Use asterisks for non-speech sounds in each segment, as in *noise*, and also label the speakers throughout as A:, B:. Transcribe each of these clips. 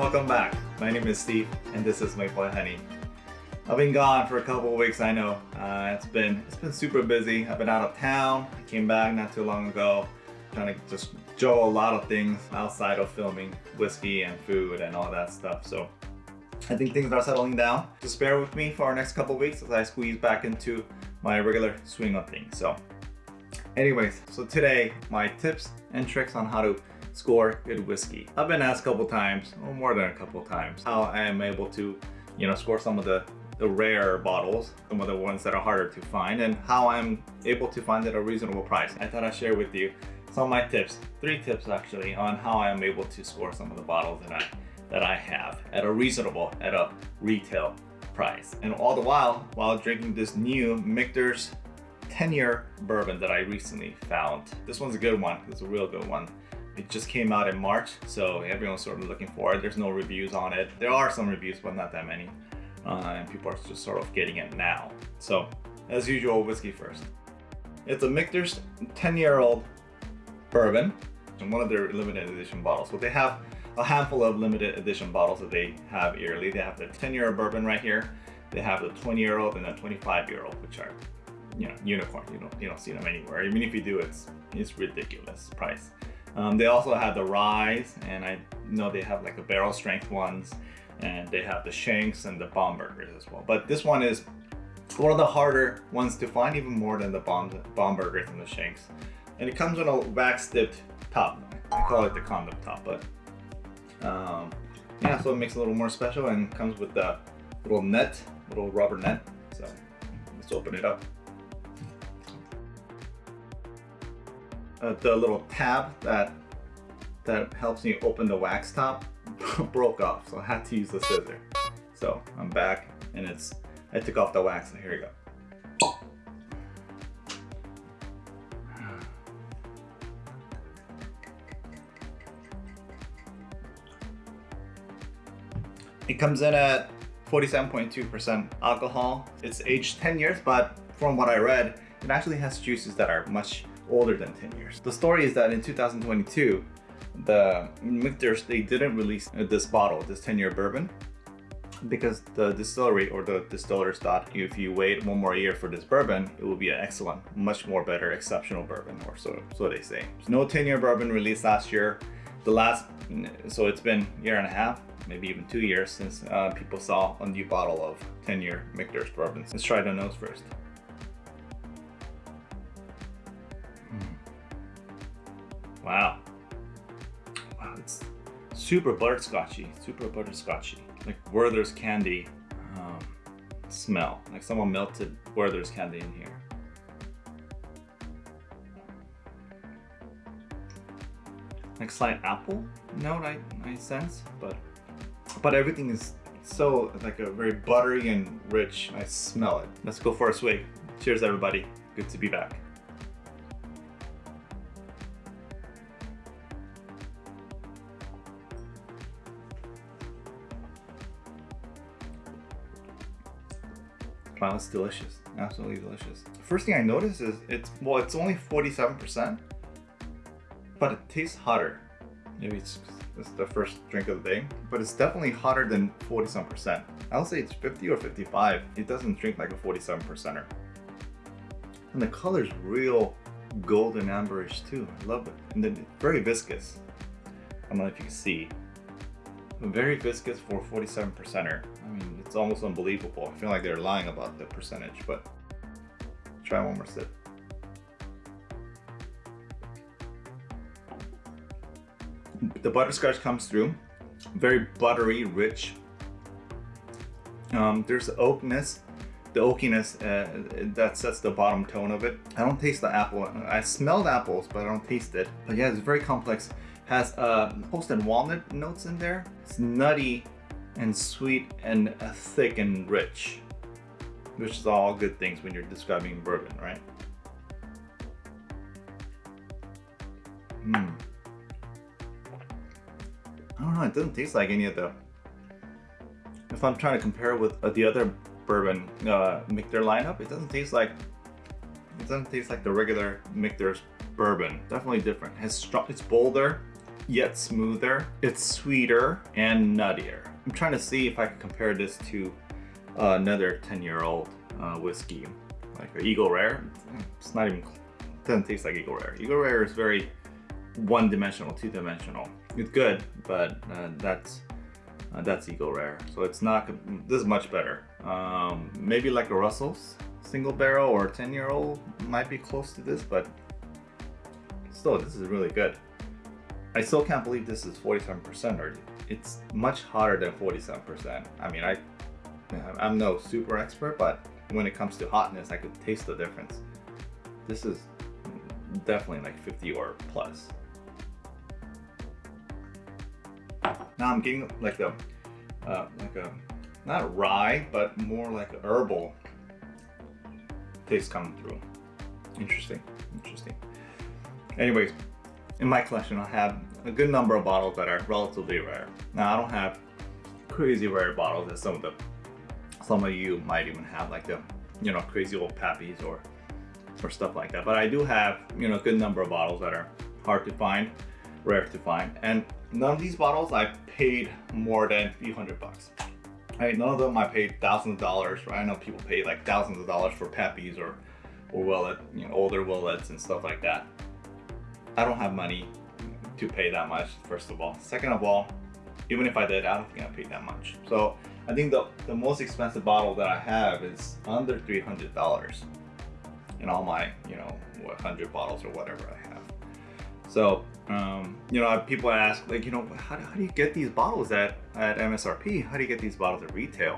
A: Welcome back. My name is Steve and this is my boy Honey. I've been gone for a couple weeks, I know. Uh, it's been it's been super busy. I've been out of town. I came back not too long ago trying to just juggle a lot of things outside of filming whiskey and food and all that stuff. So I think things are settling down. Just bear with me for our next couple weeks as I squeeze back into my regular swing of things. So anyways, so today my tips and tricks on how to score good whiskey. I've been asked a couple times, or more than a couple times, how I am able to, you know, score some of the, the rare bottles, some of the ones that are harder to find, and how I'm able to find at a reasonable price. I thought I'd share with you some of my tips, three tips actually, on how I am able to score some of the bottles that I, that I have at a reasonable, at a retail price. And all the while, while drinking this new Michter's 10 year bourbon that I recently found. This one's a good one, it's a real good one. It just came out in March, so everyone's sort of looking for it. There's no reviews on it. There are some reviews, but not that many. Uh, and people are just sort of getting it now. So, as usual, whiskey first. It's a Michter's 10-year-old bourbon, and one of their limited edition bottles. So they have a handful of limited edition bottles that they have yearly. They have the 10-year-old bourbon right here. They have the 20-year-old and the 25-year-old, which are, you know, unicorn. You don't, you don't see them anywhere. Even if you do, it's it's ridiculous price. Um, they also have the Ryes, and I know they have like the barrel strength ones, and they have the Shenks and the Bombergers as well. But this one is one of the harder ones to find, even more than the Bomb Bombergers and the Shenks. And it comes on a wax dipped top. I call it the condom top, but um, yeah, so it makes it a little more special and comes with the little net, little rubber net. So let's open it up. Uh, the little tab that that helps me open the wax top *laughs* broke off so I had to use the scissor so I'm back and it's I took off the wax and here we go It comes in at 47.2% alcohol. It's aged 10 years, but from what I read, it actually has juices that are much older than 10 years. The story is that in 2022, the Michter's, they didn't release this bottle, this 10 year bourbon, because the distillery or the distillers thought if you wait one more year for this bourbon, it will be an excellent, much more better, exceptional bourbon, or so, so they say. no 10 year bourbon released last year. The last, so it's been year and a half, maybe even two years since uh, people saw a new bottle of 10 year Michter's bourbon. Let's try the nose first. Wow. Wow, it's super butterscotchy, super butterscotchy. Like Werther's candy um, smell. Like someone melted Werther's candy in here. Like slight apple note I, I sense, but but everything is so like a very buttery and rich. I smell it. Let's go for a swig. Cheers everybody. Good to be back. Wow, it's delicious. Absolutely delicious. First thing I noticed is it's, well, it's only 47%, but it tastes hotter. Maybe it's, it's the first drink of the day, but it's definitely hotter than 47%. I'll say it's 50 or 55. It doesn't drink like a 47%er. And the color's real golden amberish too. I love it. And then very viscous. I don't know if you can see. Very viscous for 47%er. It's almost unbelievable. I feel like they're lying about the percentage, but try one more sip. The butterscotch comes through, very buttery, rich. Um, there's the oakness, the oakiness uh, that sets the bottom tone of it. I don't taste the apple. I smell the apples, but I don't taste it. But yeah, it's very complex. Has uh, toast and walnut notes in there. It's nutty and sweet and thick and rich, which is all good things when you're describing bourbon, right? Hmm. I don't know, it doesn't taste like any of the... If I'm trying to compare with uh, the other bourbon uh, Michter lineup, it doesn't taste like... It doesn't taste like the regular Michter's bourbon. Definitely different. It's, it's bolder, yet smoother. It's sweeter and nuttier. I'm trying to see if I can compare this to uh, another 10 year old uh, whiskey, like Eagle Rare. It's not even, doesn't taste like Eagle Rare. Eagle Rare is very one dimensional, two dimensional. It's good, but uh, that's uh, that's Eagle Rare. So it's not, this is much better. Um, maybe like a Russell's single barrel or 10 year old might be close to this, but still, this is really good. I still can't believe this is 47% or it's much hotter than 47%. I mean, I, I'm no super expert, but when it comes to hotness, I could taste the difference. This is definitely like 50 or plus. Now I'm getting like the, uh, like a, not rye, but more like herbal taste coming through. Interesting, interesting. Anyways, in my collection I have a good number of bottles that are relatively rare. Now I don't have crazy rare bottles that some of the some of you might even have like the you know crazy old pappies or or stuff like that. But I do have you know a good number of bottles that are hard to find, rare to find, and none of these bottles I paid more than a few hundred bucks. Right, none of them I paid thousands of dollars. Right, I know people pay like thousands of dollars for pappies or or Willet, you know, older Willets and stuff like that. I don't have money to pay that much, first of all. Second of all, even if I did, I don't think I paid that much. So I think the, the most expensive bottle that I have is under $300 in all my, you know, 100 bottles or whatever I have. So, um, you know, people ask like, you know, how, how do you get these bottles at, at MSRP? How do you get these bottles at retail?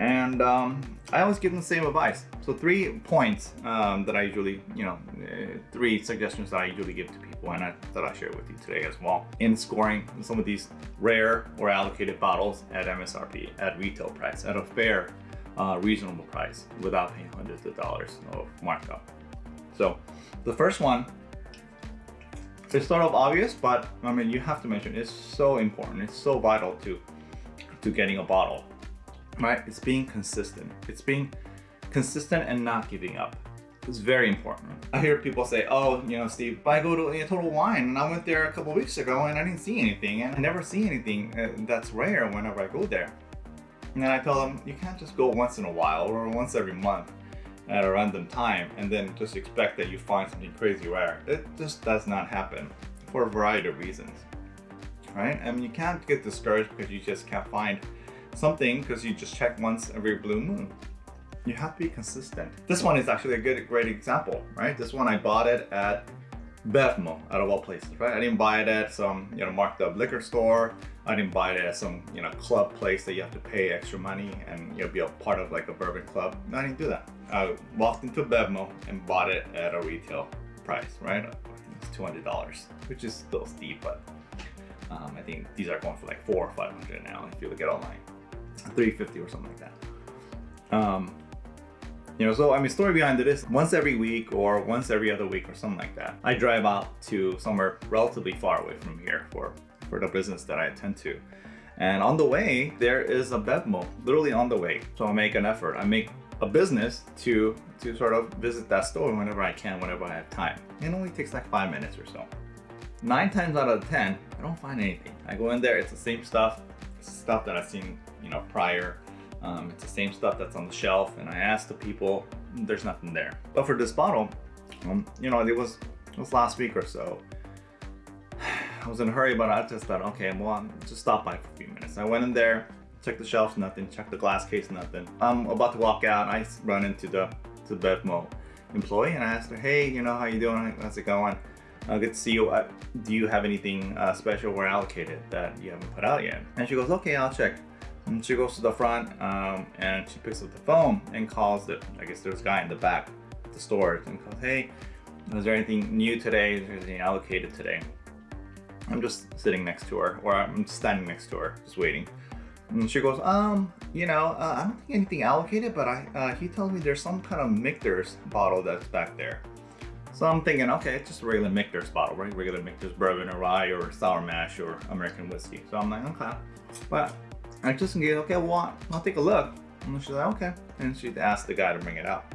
A: And um, I always give them the same advice. So three points um, that I usually, you know, uh, three suggestions that I usually give to people and I, that I share with you today as well. In scoring some of these rare or allocated bottles at MSRP, at retail price, at a fair, uh, reasonable price without paying hundreds of dollars of markup. So the first one, it's sort of obvious, but I mean, you have to mention it's so important. It's so vital to, to getting a bottle right? It's being consistent. It's being consistent and not giving up. It's very important. I hear people say, oh, you know, Steve, I go to a Total Wine and I went there a couple weeks ago and I didn't see anything and I never see anything uh, that's rare whenever I go there. And then I tell them, you can't just go once in a while or once every month at a random time and then just expect that you find something crazy rare. It just does not happen for a variety of reasons, right? I mean, you can't get discouraged because you just can't find something because you just check once every blue moon. You have to be consistent. This one is actually a good, great example, right? This one I bought it at Bevmo, out of all places, right? I didn't buy it at some, you know, marked up liquor store. I didn't buy it at some, you know, club place that you have to pay extra money and you'll be a part of like a bourbon club. No, I didn't do that. I walked into Bevmo and bought it at a retail price, right? It's $200, which is still steep, but um, I think these are going for like four or 500 now if you look at online. 350 or something like that. Um, you know, so I mean, story behind it is once every week or once every other week or something like that, I drive out to somewhere relatively far away from here for, for the business that I attend to. And on the way, there is a Bevmo, literally on the way. So I make an effort. I make a business to to sort of visit that store whenever I can, whenever I have time. It only takes like five minutes or so. Nine times out of 10, I don't find anything. I go in there, it's the same stuff, stuff that I've seen you know, prior. Um, it's the same stuff that's on the shelf and I asked the people, there's nothing there. But for this bottle, um, you know, it was, it was last week or so. *sighs* I was in a hurry, but I just thought, okay, well, I'll just stop by for a few minutes. I went in there, checked the shelves, nothing, checked the glass case, nothing. I'm about to walk out I run into the, to the Bevmo employee and I asked her, hey, you know, how you doing? How's it going? Uh, good to see you. Uh, do you have anything uh, special or allocated that you haven't put out yet? And she goes, okay, I'll check. And she goes to the front um, and she picks up the phone and calls the, I guess there's a guy in the back the store and goes, hey, is there anything new today? Is there anything allocated today? I'm just sitting next to her or I'm standing next to her, just waiting. And she goes, um, you know, uh, I don't think anything allocated, but I, uh, he tells me there's some kind of Michter's bottle that's back there. So I'm thinking, okay, it's just a regular Michter's bottle, right? Regular Michter's bourbon or rye or sour mash or American whiskey. So I'm like, okay. But I just engaged, okay, well, I'll take a look. And she's like, okay. And she asked the guy to bring it out.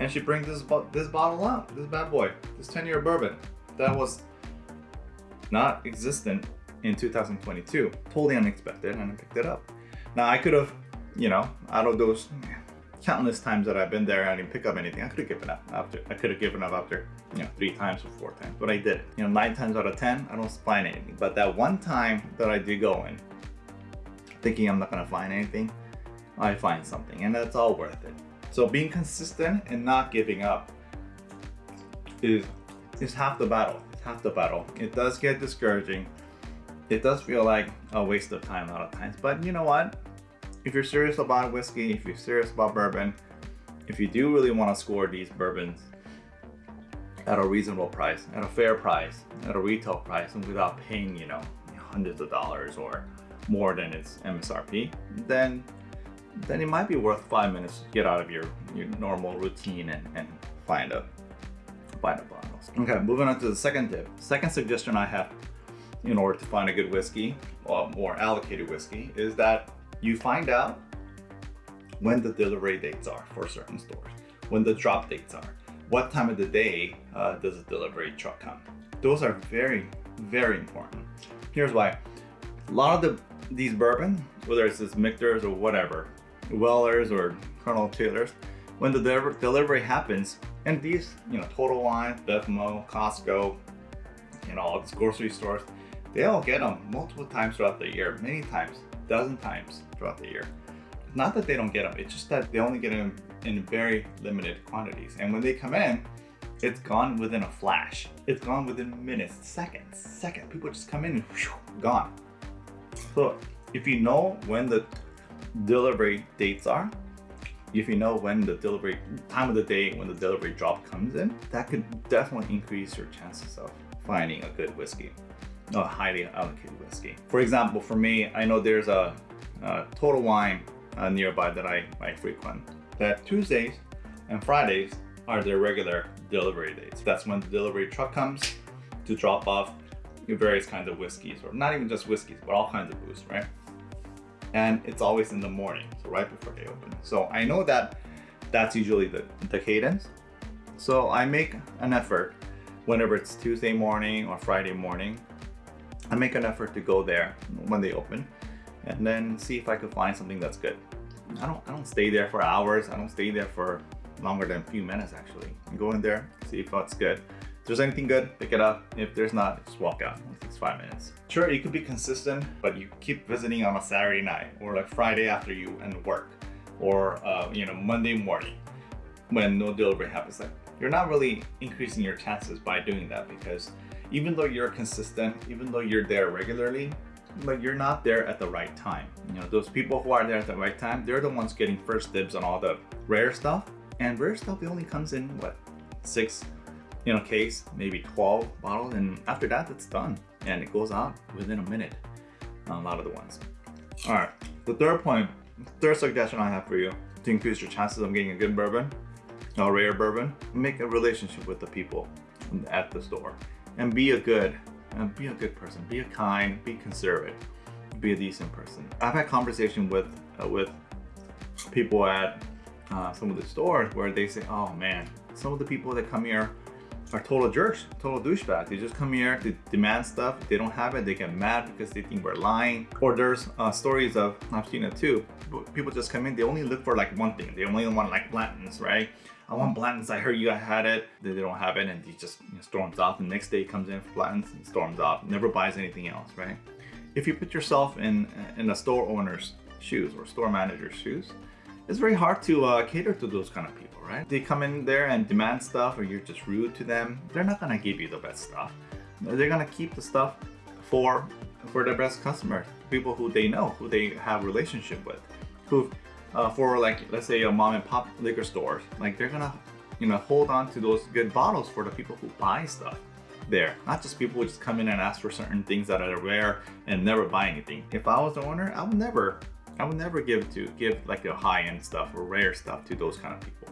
A: And she brings this, this bottle out, this bad boy, this 10 year bourbon. That was not existent in 2022. Totally unexpected, and I picked it up. Now I could have, you know, out of those countless times that I've been there, I didn't pick up anything. I could have given up after. I could have given up after, you know, three times or four times, but I did. You know, nine times out of ten, I don't find anything. But that one time that I did go in, thinking I'm not gonna find anything, I find something, and that's all worth it. So being consistent and not giving up is is half the battle. It's half the battle. It does get discouraging. It does feel like a waste of time a lot of times, but you know what? If you're serious about whiskey, if you're serious about bourbon, if you do really want to score these bourbons at a reasonable price, at a fair price, at a retail price, and without paying, you know, hundreds of dollars or more than its MSRP, then then it might be worth five minutes to get out of your, your normal routine and, and find a find a bottles. Okay, moving on to the second tip. Second suggestion I have in order to find a good whiskey, or more allocated whiskey, is that you find out when the delivery dates are for certain stores, when the drop dates are, what time of the day uh, does the delivery truck come. Those are very, very important. Here's why. A lot of the these bourbon, whether it's this Michter's or whatever, Weller's or Colonel Taylor's, when the delivery happens, and these, you know, Total Wine, Bevmo, Costco, you know, all these grocery stores, they all get them multiple times throughout the year, many times, dozen times throughout the year. Not that they don't get them, it's just that they only get them in very limited quantities. And when they come in, it's gone within a flash. It's gone within minutes, seconds, seconds. People just come in and whew, gone. So if you know when the delivery dates are, if you know when the delivery time of the day when the delivery drop comes in, that could definitely increase your chances of finding a good whiskey, a highly allocated whiskey. For example, for me, I know there's a, a Total Wine uh, nearby that I, I frequent. That Tuesdays and Fridays are their regular delivery dates. That's when the delivery truck comes to drop off various kinds of whiskeys, or not even just whiskeys, but all kinds of booze, right? and it's always in the morning, so right before they open. So I know that that's usually the, the cadence. So I make an effort whenever it's Tuesday morning or Friday morning, I make an effort to go there when they open and then see if I could find something that's good. I don't, I don't stay there for hours. I don't stay there for longer than a few minutes actually. Go in there, see if it's good. If there's anything good, pick it up. If there's not, just walk out. It takes five minutes. Sure, you could be consistent, but you keep visiting on a Saturday night or like Friday after you end work or, uh, you know, Monday morning when no delivery happens. Like, you're not really increasing your chances by doing that because even though you're consistent, even though you're there regularly, but you're not there at the right time. You know, those people who are there at the right time, they're the ones getting first dibs on all the rare stuff. And rare stuff, only comes in, what, six, you know, case, maybe 12 bottles, and after that, it's done. And it goes out within a minute, a lot of the ones. All right, the third point, third suggestion I have for you to increase your chances of getting a good bourbon, a rare bourbon, make a relationship with the people at the store and be a good, and be a good person, be a kind, be considerate, be a decent person. I've had conversation with, uh, with people at uh, some of the stores where they say, oh man, some of the people that come here are total jerks, total douchebags. They just come here to demand stuff. They don't have it, they get mad because they think we're lying. Or there's uh, stories of, I've seen it too, people just come in, they only look for like one thing. They only want like Blanton's, right? I want Blanton's, I heard you had it. They don't have it and he just you know, storms off. The next day comes in for Blanton's and storms off. Never buys anything else, right? If you put yourself in, in a store owner's shoes or store manager's shoes, it's very hard to uh, cater to those kind of people right? They come in there and demand stuff or you're just rude to them, they're not gonna give you the best stuff. They're gonna keep the stuff for for their best customers, people who they know, who they have a relationship with, who uh, for like let's say a mom and pop liquor stores, like they're gonna you know hold on to those good bottles for the people who buy stuff there, not just people who just come in and ask for certain things that are rare and never buy anything. If I was the owner, I would never I would never give to give like a high-end stuff or rare stuff to those kind of people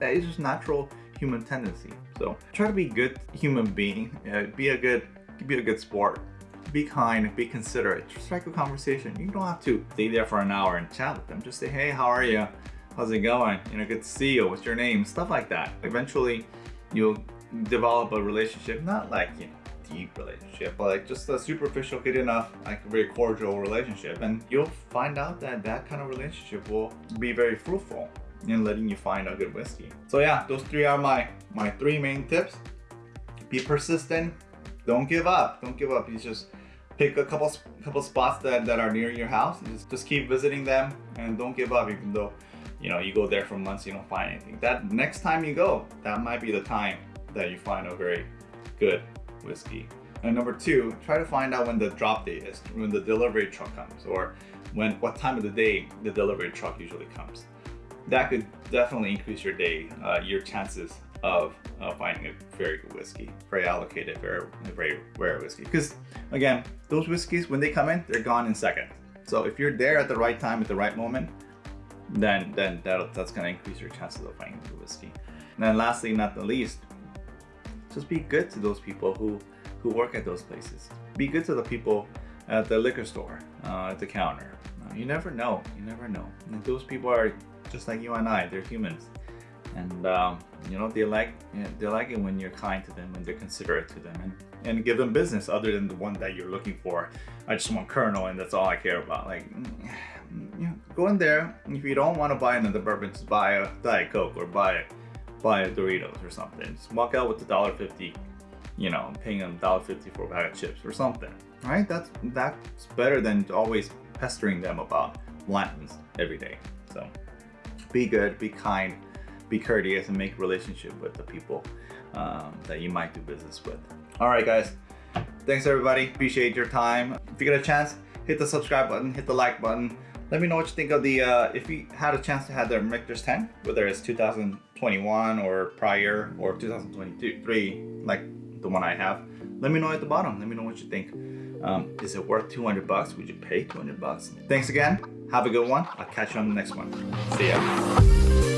A: that is just natural human tendency. So try to be a good human being, uh, be a good, be a good sport, be kind, be considerate, just strike a conversation. You don't have to stay there for an hour and chat with them. Just say, hey, how are you? How's it going? You know, good to see you. What's your name? Stuff like that. Eventually, you'll develop a relationship, not like, you know, deep relationship, but like just a superficial, good enough, like very cordial relationship. And you'll find out that that kind of relationship will be very fruitful in letting you find a good whiskey. So yeah, those three are my, my three main tips. Be persistent, don't give up, don't give up. You just pick a couple couple spots that, that are near your house just, just keep visiting them and don't give up even though you know you go there for months you don't find anything that next time you go that might be the time that you find a very good whiskey and number two try to find out when the drop date is when the delivery truck comes or when what time of the day the delivery truck usually comes that could definitely increase your day uh, your chances of uh, finding a very good whiskey, very allocated, very, very rare whiskey. Because again, those whiskeys, when they come in, they're gone in seconds. So if you're there at the right time, at the right moment, then then that that's gonna increase your chances of finding the whiskey. And then lastly, not the least, just be good to those people who who work at those places. Be good to the people at the liquor store, uh, at the counter. Uh, you never know. You never know. And those people are just like you and I. They're humans, and um, you know they like you know, they like it when you're kind to them, when they're considerate to them, and and give them business other than the one that you're looking for. I just want Colonel, and that's all I care about. Like you know, go in there. If you don't want to buy another bourbon, just buy a Diet Coke or buy buy a Doritos or something. Just walk out with the dollar fifty, you know, paying them dollar fifty for a bag of chips or something. Right? That's that's better than always pestering them about Blanton's every day. So be good, be kind, be courteous, and make relationship with the people um, that you might do business with. All right, guys. Thanks everybody. Appreciate your time. If you get a chance, hit the subscribe button, hit the like button. Let me know what you think of the, uh, if you had a chance to have the Michter's 10, whether it's 2021 or prior or 2023, like the one I have. Let me know at the bottom. Let me know what you think. Um, is it worth 200 bucks? Would you pay 200 bucks? Thanks again. Have a good one. I'll catch you on the next one. See ya.